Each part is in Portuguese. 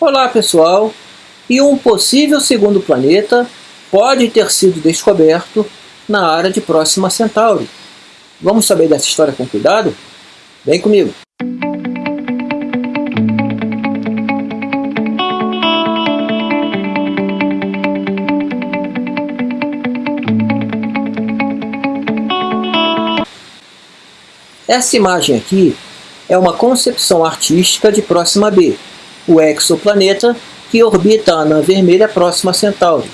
Olá pessoal, e um possível segundo planeta pode ter sido descoberto na área de Próxima Centauri. Vamos saber dessa história com cuidado? Vem comigo! Essa imagem aqui é uma concepção artística de Próxima B, o exoplaneta que orbita a anã vermelha próxima a Centauri.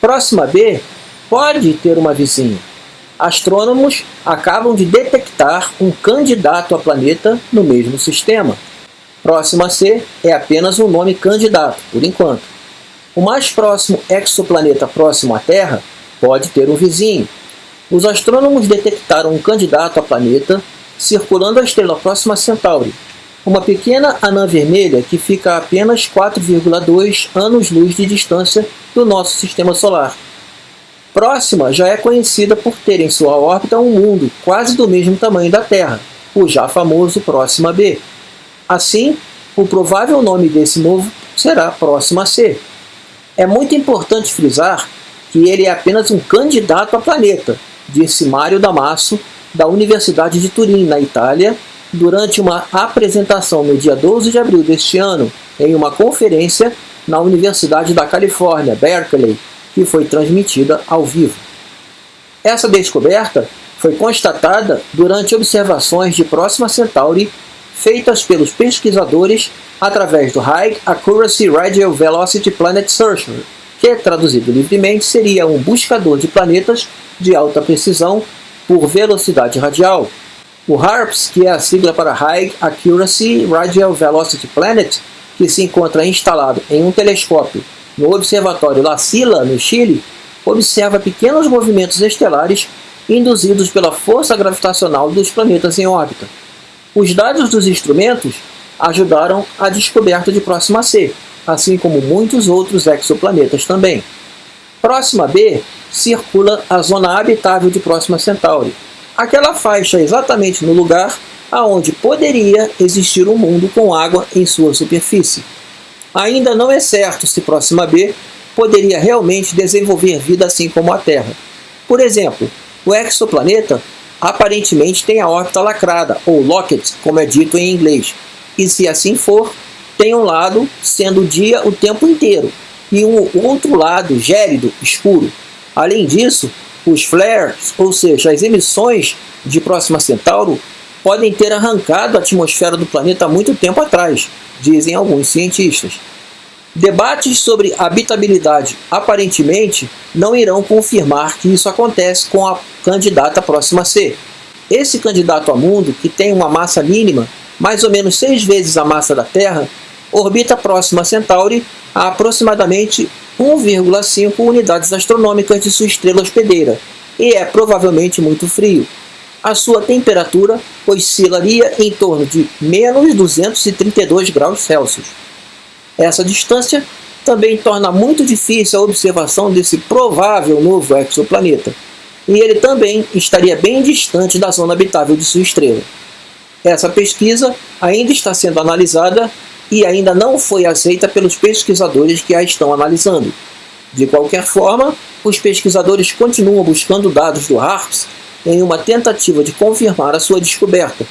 Próxima B pode ter uma vizinha. Astrônomos acabam de detectar um candidato a planeta no mesmo sistema. Próxima C é apenas um nome candidato, por enquanto. O mais próximo exoplaneta próximo à Terra pode ter um vizinho. Os astrônomos detectaram um candidato a planeta circulando a estrela próxima a Centauri, uma pequena anã vermelha que fica a apenas 4,2 anos-luz de distância do nosso sistema solar. Próxima já é conhecida por ter em sua órbita um mundo quase do mesmo tamanho da Terra, o já famoso Próxima B. Assim, o provável nome desse novo será Próxima C. É muito importante frisar que ele é apenas um candidato a planeta, disse Mário Damasso, da Universidade de Turim, na Itália, durante uma apresentação no dia 12 de abril deste ano, em uma conferência na Universidade da Califórnia, Berkeley, que foi transmitida ao vivo. Essa descoberta foi constatada durante observações de Próxima Centauri feitas pelos pesquisadores através do High Accuracy Radio Velocity Planet Searcher, que traduzido livremente seria um buscador de planetas de alta precisão por velocidade radial. O HARPS, que é a sigla para High Accuracy Radial Velocity Planet, que se encontra instalado em um telescópio no Observatório La Silla, no Chile, observa pequenos movimentos estelares induzidos pela força gravitacional dos planetas em órbita. Os dados dos instrumentos ajudaram a descoberta de Próxima C, assim como muitos outros exoplanetas também. Próxima B circula a zona habitável de Próxima Centauri, aquela faixa exatamente no lugar aonde poderia existir um mundo com água em sua superfície. Ainda não é certo se Próxima B poderia realmente desenvolver vida assim como a Terra. Por exemplo, o exoplaneta aparentemente tem a órbita lacrada, ou locket, como é dito em inglês, e se assim for, tem um lado sendo dia o tempo inteiro, e um outro lado gélido, escuro. Além disso, os flares, ou seja, as emissões de Próxima Centauro, podem ter arrancado a atmosfera do planeta há muito tempo atrás, dizem alguns cientistas. Debates sobre habitabilidade aparentemente não irão confirmar que isso acontece com a candidata próxima C. Esse candidato a mundo, que tem uma massa mínima, mais ou menos seis vezes a massa da Terra, orbita próxima Centauri a aproximadamente 1,5 unidades astronômicas de sua estrela hospedeira, e é provavelmente muito frio. A sua temperatura oscilaria em torno de menos 232 graus Celsius. Essa distância também torna muito difícil a observação desse provável novo exoplaneta, e ele também estaria bem distante da zona habitável de sua estrela. Essa pesquisa ainda está sendo analisada e ainda não foi aceita pelos pesquisadores que a estão analisando. De qualquer forma, os pesquisadores continuam buscando dados do HARPS em uma tentativa de confirmar a sua descoberta,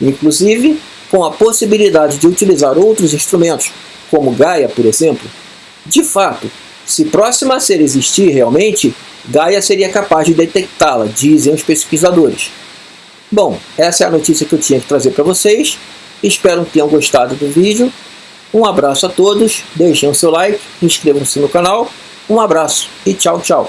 inclusive com a possibilidade de utilizar outros instrumentos, como Gaia, por exemplo. De fato, se próxima a ser existir realmente, Gaia seria capaz de detectá-la, dizem os pesquisadores. Bom, essa é a notícia que eu tinha que trazer para vocês. Espero que tenham gostado do vídeo. Um abraço a todos, deixem o seu like, inscrevam-se no canal. Um abraço e tchau, tchau.